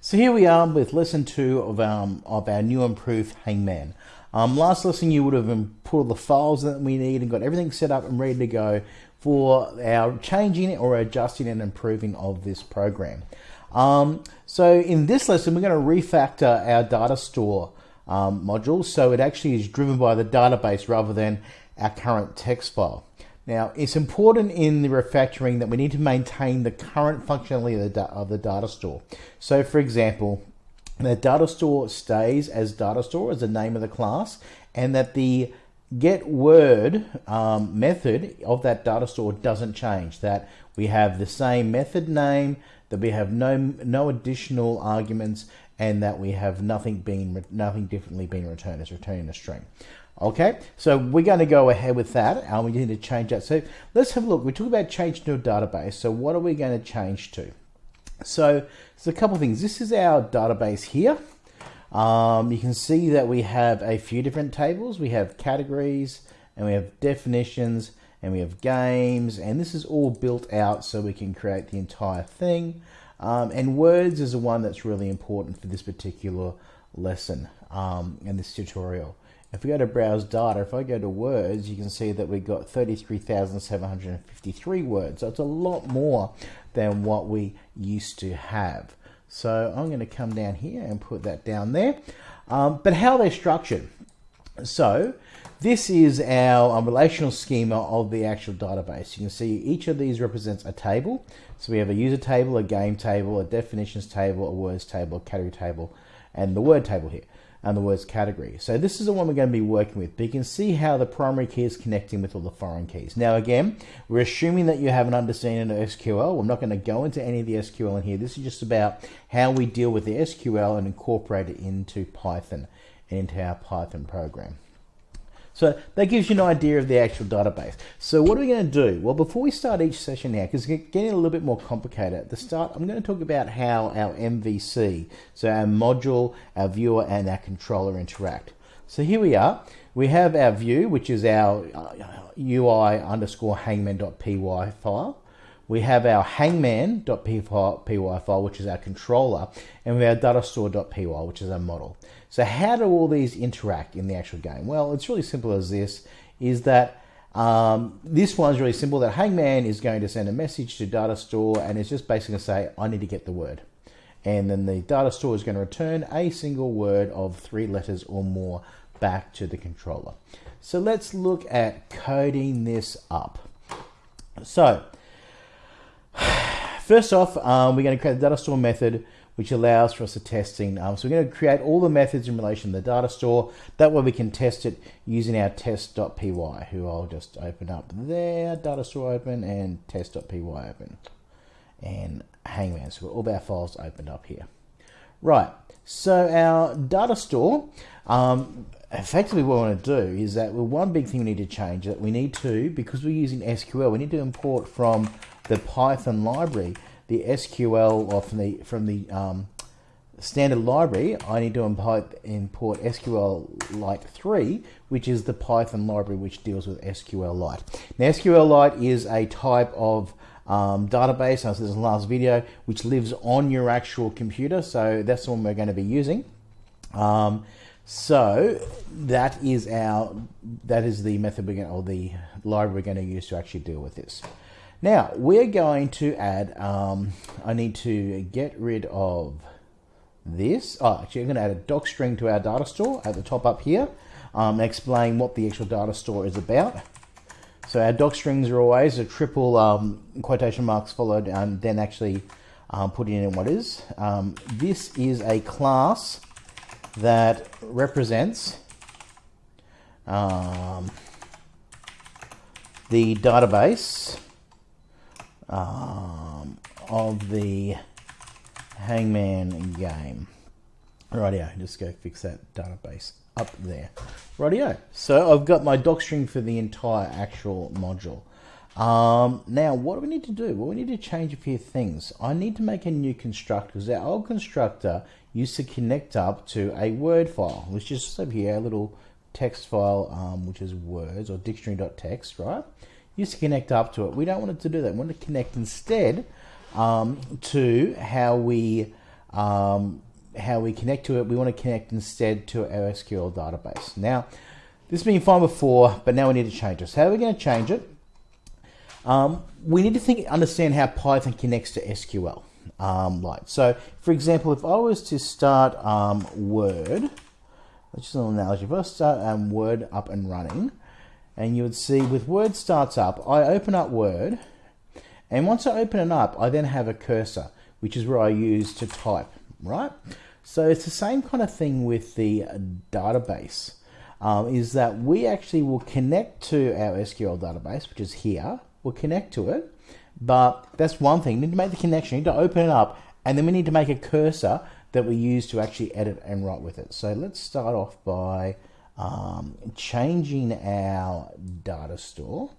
So here we are with lesson two of, um, of our new improved Hangman. Um, last lesson you would have put all the files that we need and got everything set up and ready to go for our changing or adjusting and improving of this program. Um, so in this lesson we're going to refactor our data store um, module so it actually is driven by the database rather than our current text file. Now, it's important in the refactoring that we need to maintain the current functionality of the, of the data store. So, for example, the data store stays as data store as the name of the class, and that the get word um, method of that data store doesn't change. That we have the same method name, that we have no no additional arguments, and that we have nothing being nothing differently being returned as returning a string. Okay, so we're going to go ahead with that and we need to change that. So let's have a look. We talked about change to a database. So what are we going to change to? So there's a couple of things. This is our database here. Um, you can see that we have a few different tables. We have categories and we have definitions and we have games and this is all built out so we can create the entire thing. Um, and words is the one that's really important for this particular lesson um, and this tutorial. If we go to browse data, if I go to words, you can see that we got 33,753 words. So it's a lot more than what we used to have. So I'm going to come down here and put that down there. Um, but how they're structured. So this is our um, relational schema of the actual database. You can see each of these represents a table. So we have a user table, a game table, a definitions table, a words table, a category table, and the word table here and the words category. So this is the one we're going to be working with, but you can see how the primary key is connecting with all the foreign keys. Now again, we're assuming that you have an understanding of SQL. I'm not going to go into any of the SQL in here. This is just about how we deal with the SQL and incorporate it into Python and into our Python program. So that gives you an idea of the actual database. So what are we going to do? Well, before we start each session now, because it's getting a little bit more complicated at the start, I'm going to talk about how our MVC, so our module, our viewer, and our controller interact. So here we are. We have our view, which is our uh, UI underscore hangman.py file. We have our hangman.py file, which is our controller, and we have datastore.py, which is our model. So how do all these interact in the actual game? Well, it's really simple as this, is that um, this one's really simple, that Hangman is going to send a message to data store and it's just basically going to say, I need to get the word. And then the data store is going to return a single word of three letters or more back to the controller. So let's look at coding this up. So first off, um, we're going to create a data store method which allows for us to testing. Um, so we're going to create all the methods in relation to the data store. That way we can test it using our test.py, who I'll just open up there, data store open, and test.py open. And Hangman, so all of our files opened up here. Right, so our data store, um, effectively what we want to do is that well, one big thing we need to change that we need to, because we're using SQL, we need to import from the Python library the SQL or from the from the um, standard library, I need to import, import SQLite 3, which is the Python library which deals with SQLite. Now, SQLite is a type of um, database, as this in the last video, which lives on your actual computer. So that's the one we're going to be using. Um, so that is our that is the method we're going or the library we're going to use to actually deal with this. Now, we're going to add, um, I need to get rid of this. Oh, actually, I'm going to add a doc string to our data store at the top up here. Um, explain what the actual data store is about. So our doc strings are always a triple um, quotation marks followed and then actually um, putting in what is. Um, this is a class that represents um, the database um, of the Hangman game. Rightio, just go fix that database up there. Rightio, so I've got my doc string for the entire actual module. Um, now, what do we need to do? Well, we need to change a few things. I need to make a new constructor because our old constructor used to connect up to a Word file, which is just over here, a little text file, um, which is words or dictionary.txt, right? Used to connect up to it. We don't want it to do that. We want to connect instead um, to how we um, how we connect to it, we want to connect instead to our SQL database. Now, this has been fine before, but now we need to change. So how are we going to change it? Um, we need to think, understand how Python connects to SQL. Um, like so, for example, if I was to start um, Word, which is an analogy, if I start um, Word up and running, and you would see with Word starts up, I open up Word, and once I open it up, I then have a cursor, which is where I use to type, right? So it's the same kind of thing with the database, um, is that we actually will connect to our SQL database, which is here, we'll connect to it, but that's one thing. You need to make the connection, you need to open it up, and then we need to make a cursor that we use to actually edit and write with it. So let's start off by um, changing our data store.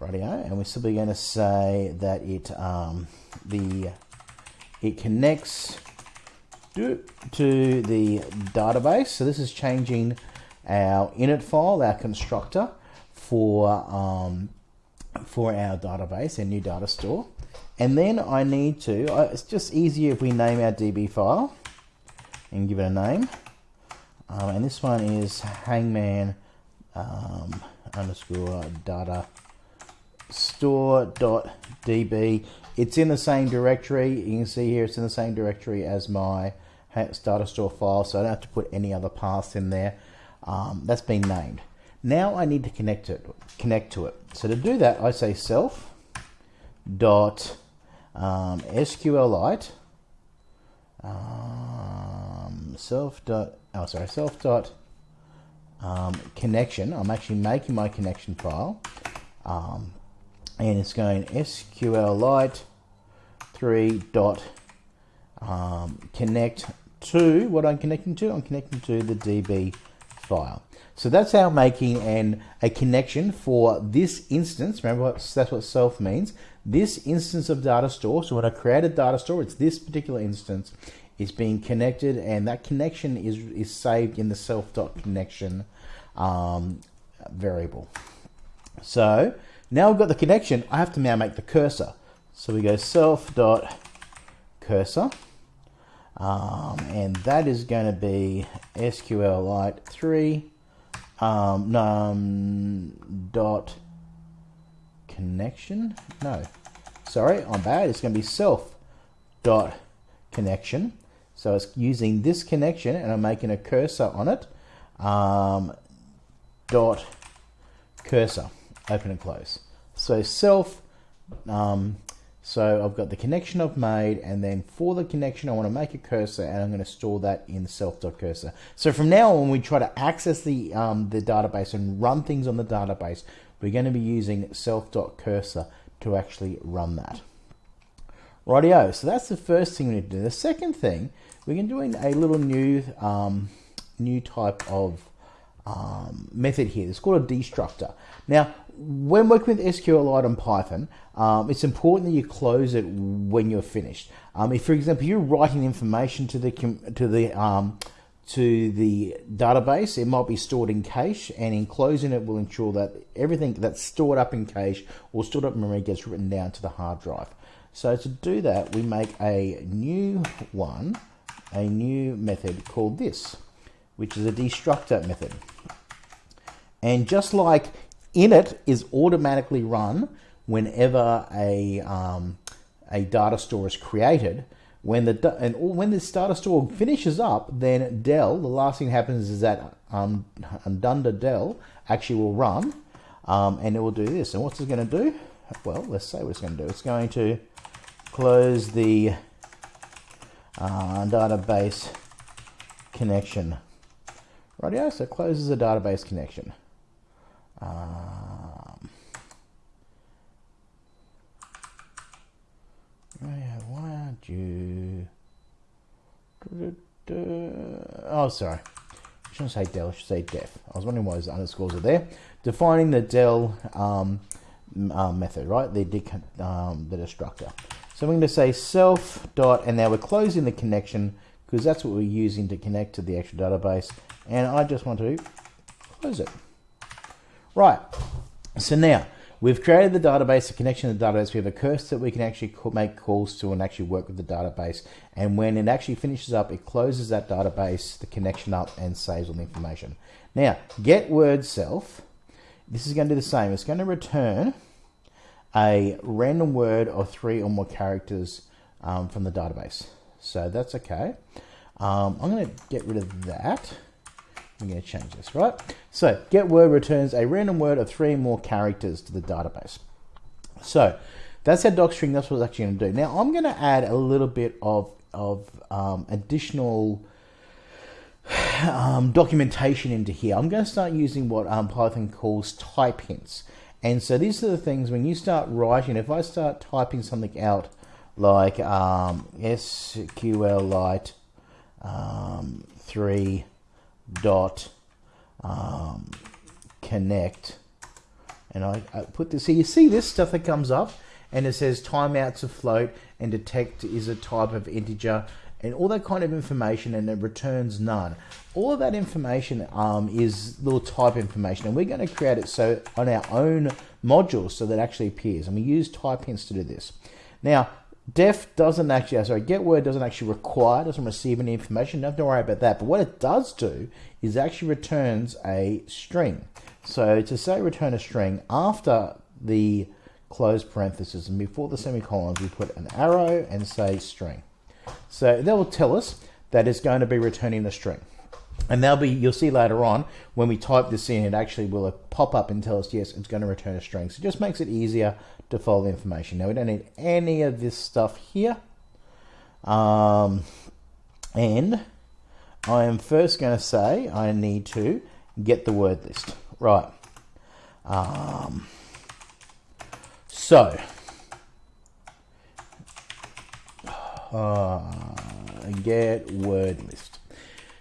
Rightio, and we're simply going to say that it um, the it connects to the database. So this is changing our init file, our constructor for um, for our database, our new data store. And then I need to, uh, it's just easier if we name our DB file and give it a name. Um, and this one is hangman um, underscore data store dot db. It's in the same directory. You can see here it's in the same directory as my data store file, so I don't have to put any other paths in there. Um, that's been named. Now I need to connect it, connect to it. So to do that, I say self dot um, SQLite um, self dot oh sorry self dot um, connection. I'm actually making my connection file, um, and it's going SQLite three dot um, connect to what I'm connecting to. I'm connecting to the DB file. So that's how making an, a connection for this instance. Remember, what, that's what self means. This instance of data store. So when I create a data store, it's this particular instance is being connected, and that connection is is saved in the self dot connection um, variable. So now we've got the connection. I have to now make the cursor. So we go self dot cursor. Um, and that is going to be SQLite 3 um, um, dot connection. No, sorry, I'm bad. It's going to be self dot connection. So it's using this connection and I'm making a cursor on it. Um, dot cursor, open and close. So self um, so I've got the connection I've made, and then for the connection, I want to make a cursor, and I'm going to store that in self.cursor. So from now on, when we try to access the, um, the database and run things on the database, we're going to be using self.cursor to actually run that. Rightio, so that's the first thing we need to do. The second thing, we're going to do a little new, um, new type of um, method here. It's called a destructor. Now, when working with SQLite and Python, um, it's important that you close it when you're finished. Um, if, for example, you're writing information to the to the um, to the database, it might be stored in cache, and in closing it will ensure that everything that's stored up in cache or stored up in memory gets written down to the hard drive. So to do that, we make a new one, a new method called this, which is a destructor method. And just like init is automatically run whenever a, um, a data store is created. When the and when this data store finishes up, then del, the last thing that happens is that um, dunder del actually will run, um, and it will do this. And what's it going to do? Well, let's say what it's going to do. It's going to close the uh, database connection. Rightio, so it closes the database connection. Um, why aren't you? Oh, sorry. I shouldn't say del, I should say def. I was wondering why those underscores are there. Defining the del um, uh, method, right? The, um, the destructor. So I'm going to say self dot, and now we're closing the connection because that's what we're using to connect to the actual database. And I just want to close it. Right, so now we've created the database, a connection to the database. We have a cursor that we can actually make calls to and actually work with the database. And when it actually finishes up, it closes that database, the connection up, and saves all the information. Now, get word self. This is going to do the same. It's going to return a random word or three or more characters um, from the database. So that's okay. Um, I'm going to get rid of that. I'm going to change this, right? So get word returns a random word of three more characters to the database. So that's our docstring. That's what it's actually going to do. Now I'm going to add a little bit of, of um, additional um, documentation into here. I'm going to start using what um, Python calls type hints. And so these are the things when you start writing, if I start typing something out like um, SQLite um, 3 dot um, connect. And I, I, put this here you see this stuff that comes up and it says timeouts of float and detect is a type of integer and all that kind of information and it returns none. All of that information um, is little type information and we're going to create it so on our own modules so that actually appears. And we use type hints to do this. Now Def doesn't actually, sorry, get word doesn't actually require, doesn't receive any information. Don't have to worry about that. But what it does do is actually returns a string. So to say return a string after the close parenthesis and before the semicolons, we put an arrow and say string. So that will tell us that it's going to be returning the string. And they'll be, you'll see later on, when we type this in, it actually will pop up and tell us, yes, it's going to return a string. So it just makes it easier to follow the information. Now we don't need any of this stuff here. Um, and I am first going to say I need to get the word list. Right. Um, so, uh, get word list.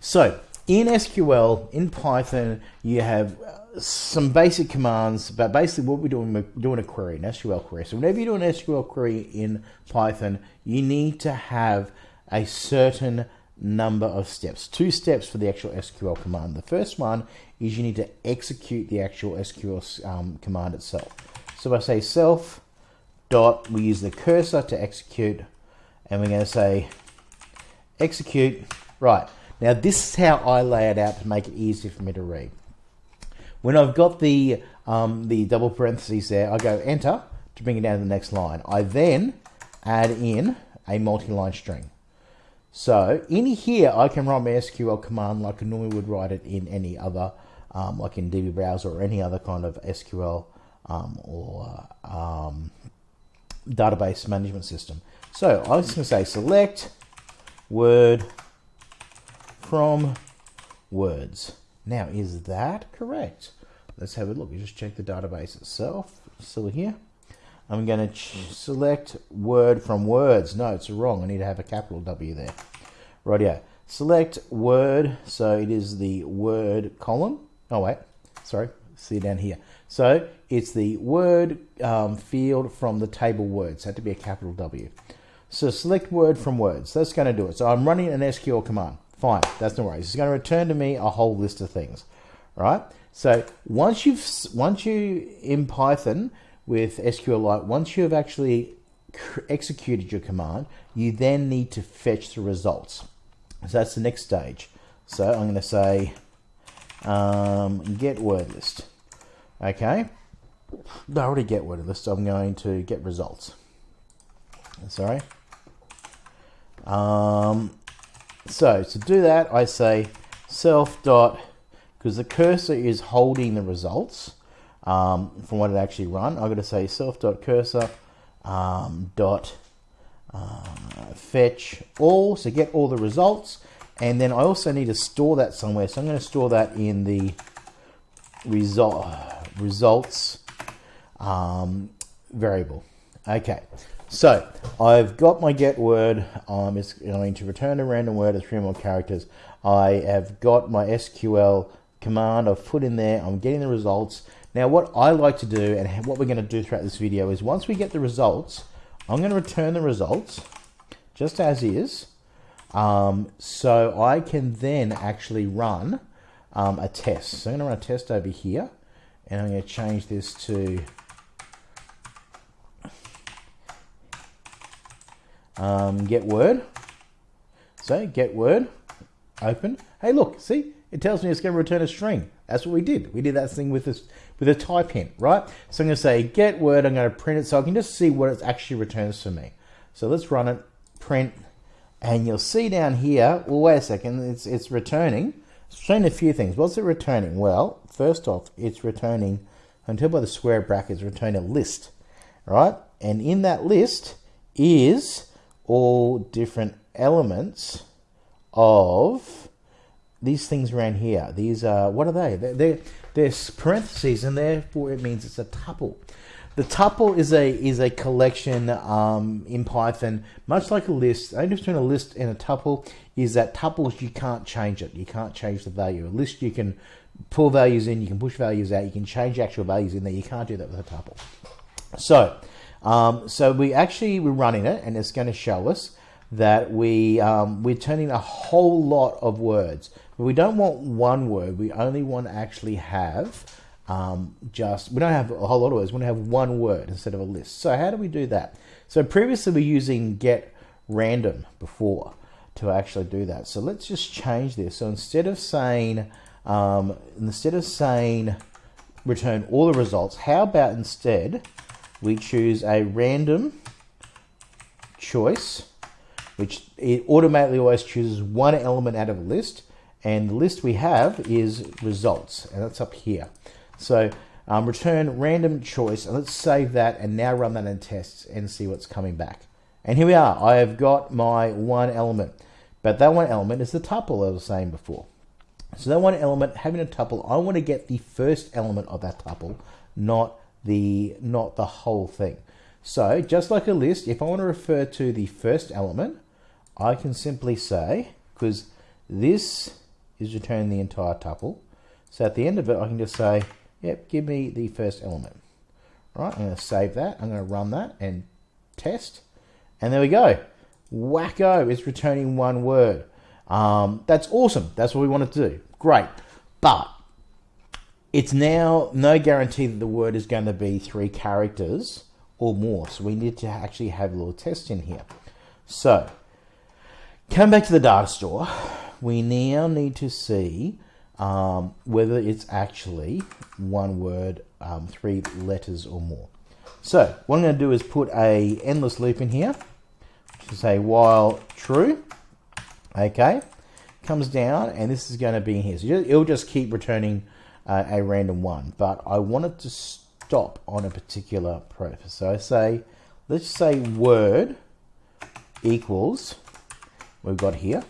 So, in SQL, in Python, you have uh, some basic commands, but basically what we're doing, we're doing a query, an SQL query. So whenever you do an SQL query in Python, you need to have a certain number of steps. Two steps for the actual SQL command. The first one is you need to execute the actual SQL um, command itself. So I say self dot, we use the cursor to execute, and we're going to say execute, right. Now this is how I lay it out to make it easier for me to read. When I've got the, um, the double parentheses there, I go enter to bring it down to the next line. I then add in a multi-line string. So in here, I can write my SQL command like I normally would write it in any other, um, like in DB Browser or any other kind of SQL um, or um, database management system. So I'm just going to say select word from words. Now, is that correct? Let's have a look. You just check the database itself. Still here. I'm going to select word from words. No, it's wrong. I need to have a capital W there. Rightio. Select word. So it is the word column. Oh, wait. Sorry. See down here. So it's the word um, field from the table words. Had to be a capital W. So select word from words. That's going to do it. So I'm running an SQL command. Fine, that's no worries. It's going to return to me a whole list of things, right? So once you've once you in Python with SQLite, once you have actually executed your command, you then need to fetch the results. So that's the next stage. So I'm going to say um, get word list. Okay, I already get word list. So I'm going to get results. Sorry. Um, so to do that, I say self dot, because the cursor is holding the results um, from what it actually run. I'm going to say self dot cursor um, dot uh, fetch all, so get all the results. And then I also need to store that somewhere. So I'm going to store that in the result results um, variable. Okay, so I've got my get word. Um, it's going to return a random word of three more characters. I have got my SQL command I've put in there. I'm getting the results. Now what I like to do and what we're going to do throughout this video is once we get the results, I'm going to return the results just as is. Um, so I can then actually run um, a test. So I'm going to run a test over here and I'm going to change this to um, get word. So get word, open. Hey, look, see, it tells me it's going to return a string. That's what we did. We did that thing with this with a type hint, right? So I'm going to say get word. I'm going to print it so I can just see what it actually returns for me. So let's run it, print, and you'll see down here. Well, wait a second. It's it's returning. It's returning a few things. What's it returning? Well, first off, it's returning until by the square brackets return a list, right? And in that list is all different elements of these things around here. These are, what are they? They're, they're, they're parentheses and therefore it means it's a tuple. The tuple is a is a collection um, in Python, much like a list. The only difference between a list and a tuple is that tuples you can't change it. You can't change the value. A list you can pull values in, you can push values out, you can change actual values in there. You can't do that with a tuple. So, um, so we actually we're running it, and it's going to show us that we um, we're turning a whole lot of words. But we don't want one word. We only want to actually have um, just we don't have a whole lot of words. We want to have one word instead of a list. So how do we do that? So previously we're using get random before to actually do that. So let's just change this. So instead of saying um, instead of saying return all the results, how about instead we choose a random choice, which it automatically always chooses one element out of a list, and the list we have is results, and that's up here. So um, return random choice, and let's save that and now run that in tests and see what's coming back. And here we are. I have got my one element, but that one element is the tuple I was saying before. So that one element having a tuple, I want to get the first element of that tuple, not the not the whole thing. So just like a list, if I want to refer to the first element, I can simply say, because this is returning the entire tuple, so at the end of it, I can just say, yep, give me the first element. Right, I'm going to save that. I'm going to run that and test. And there we go. Wacko, it's returning one word. Um, that's awesome. That's what we wanted to do. Great. But it's now no guarantee that the word is going to be three characters or more. So we need to actually have a little test in here. So come back to the data store. We now need to see um, whether it's actually one word, um, three letters or more. So what I'm going to do is put a endless loop in here to say while true. Okay, comes down and this is going to be in here. So it'll just keep returning uh, a random one, but I wanted to stop on a particular preface. So I say, let's say word equals, we've got here.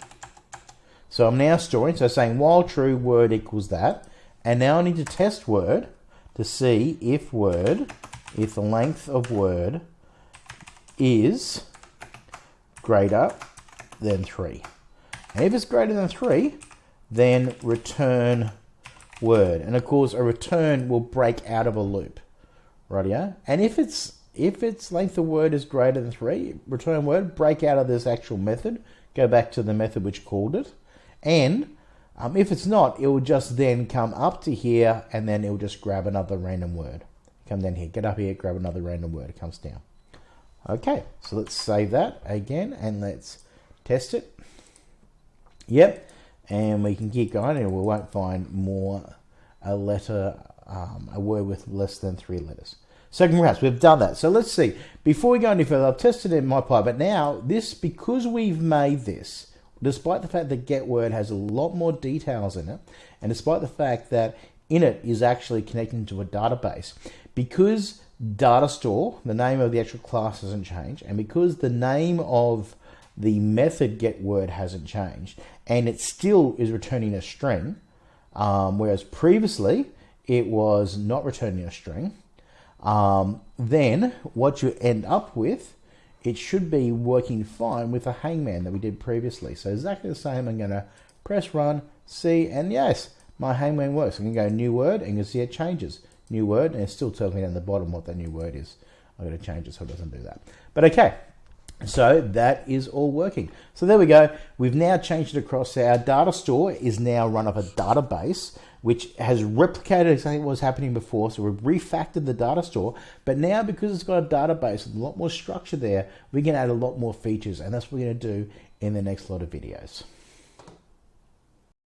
So I'm now storing, so saying while true, word equals that. And now I need to test word to see if word, if the length of word is greater than 3. And if it's greater than 3, then return word. And of course, a return will break out of a loop. Right, yeah? And if it's if its length of word is greater than 3, return word, break out of this actual method, go back to the method which called it. And um, if it's not, it will just then come up to here and then it will just grab another random word. Come down here, get up here, grab another random word. It comes down. Okay, so let's save that again and let's test it. Yep, and we can keep going and we won't find more a letter, um, a word with less than three letters. So congrats, we've done that. So let's see. Before we go any further, I've tested it in my pie, but now this, because we've made this, despite the fact that GetWord has a lot more details in it, and despite the fact that init is actually connecting to a database, because data store, the name of the actual class hasn't changed, and because the name of the method getWord hasn't changed, and it still is returning a string, um, whereas previously it was not returning a string, um, then what you end up with it should be working fine with the hangman that we did previously. So exactly the same. I'm going to press run, see, and yes, my hangman works. I'm to go new word, and you can see it changes. New word, and it still tells me down the bottom what that new word is. I'm going to change it so it doesn't do that. But okay, So that is all working. So there we go. We've now changed it across. Our data store is now run off a database which has replicated exactly what was happening before. So we've refactored the data store, but now because it's got a database with a lot more structure there, we can add a lot more features, and that's what we're going to do in the next lot of videos.